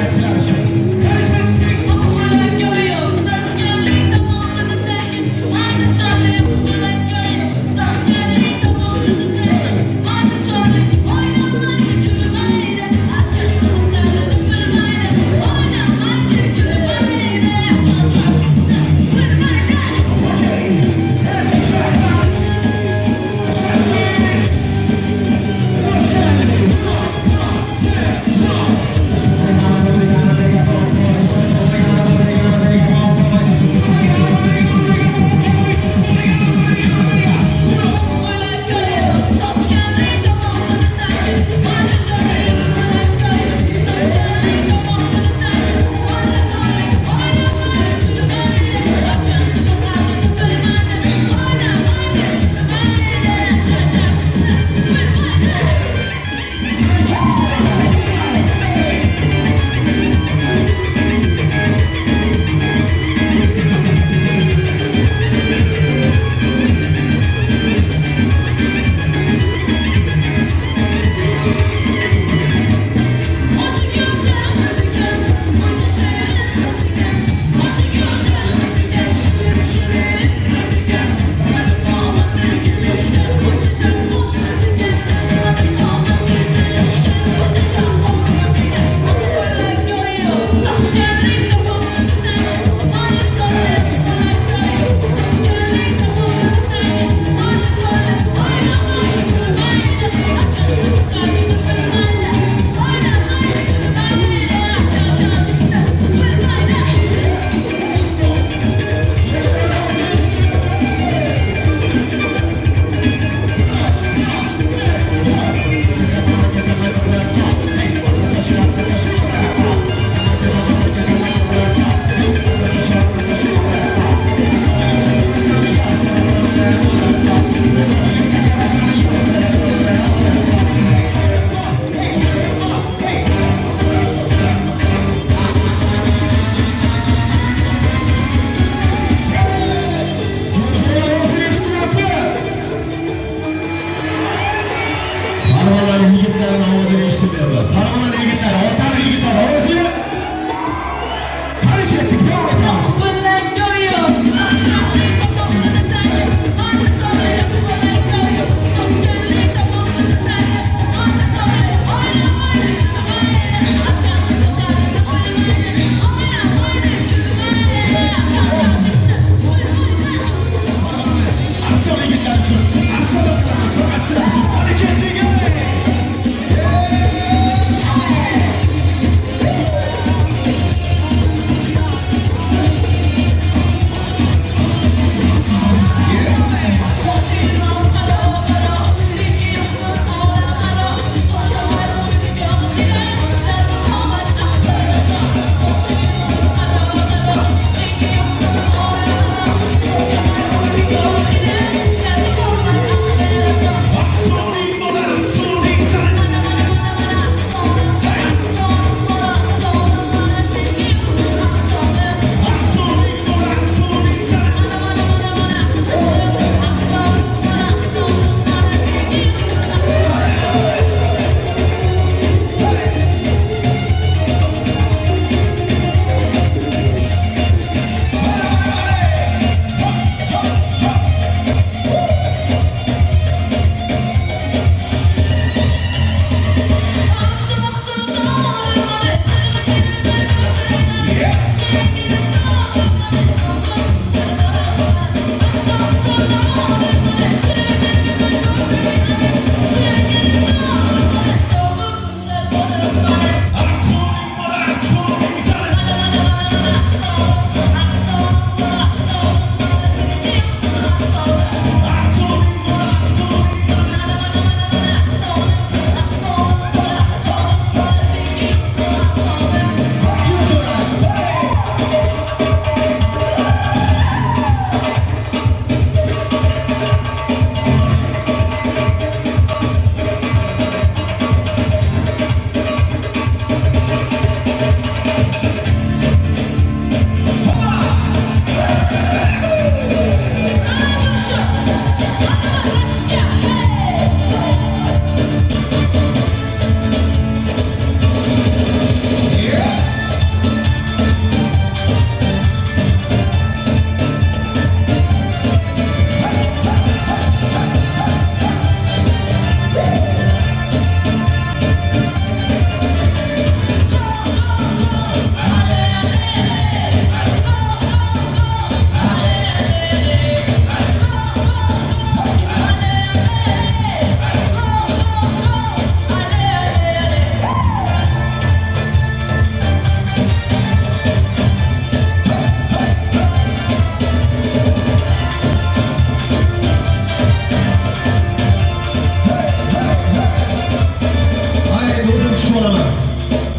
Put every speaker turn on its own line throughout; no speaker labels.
Gracias.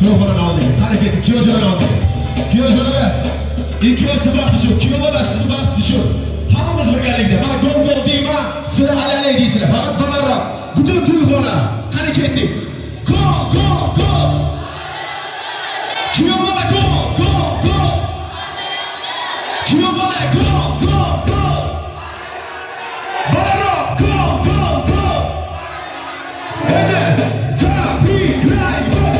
Nuh'una devam edin. Hareket 2 hocana devam edin. 2 hocana ver. İlk başı bırak düşür. Kilo bana sizi bırak düşür. Hamımız bir geldi gidelim. Ha gol gol diyeyim ha. Sıra alele diyeceğim. Fakat bana bütün duygular hareket ettik. Go go go. Kilo bana go go go. Kilo bana go go go. Bana go go go. Evet. Tabii. Right.